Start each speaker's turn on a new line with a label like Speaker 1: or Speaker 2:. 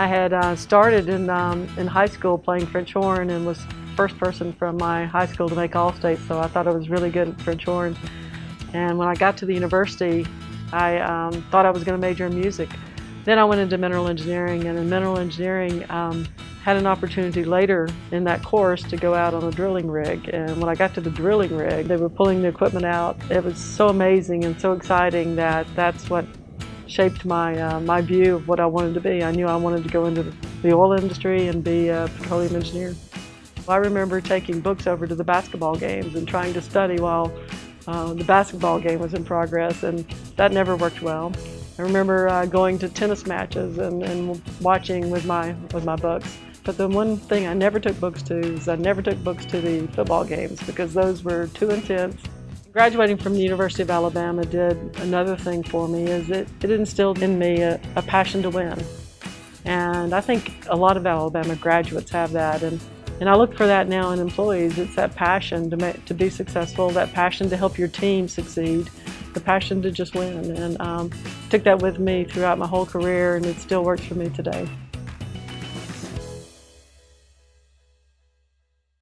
Speaker 1: I had uh, started in, um, in high school playing French horn and was first person from my high school to make All-State, so I thought I was really good at French horn. And when I got to the university, I um, thought I was going to major in music. Then I went into mineral engineering, and in mineral engineering, um, had an opportunity later in that course to go out on a drilling rig. And when I got to the drilling rig, they were pulling the equipment out. It was so amazing and so exciting that that's what shaped my, uh, my view of what I wanted to be. I knew I wanted to go into the oil industry and be a petroleum engineer. I remember taking books over to the basketball games and trying to study while uh, the basketball game was in progress, and that never worked well. I remember uh, going to tennis matches and, and watching with my, with my books. But the one thing I never took books to is I never took books to the football games because those were too intense. Graduating from the University of Alabama did another thing for me is it, it instilled in me a, a passion to win. And I think a lot of Alabama graduates have that. And, and I look for that now in employees. It's that passion to, make, to be successful, that passion to help your team succeed, the passion to just win. And um, took that with me throughout my whole career and it still works for me today.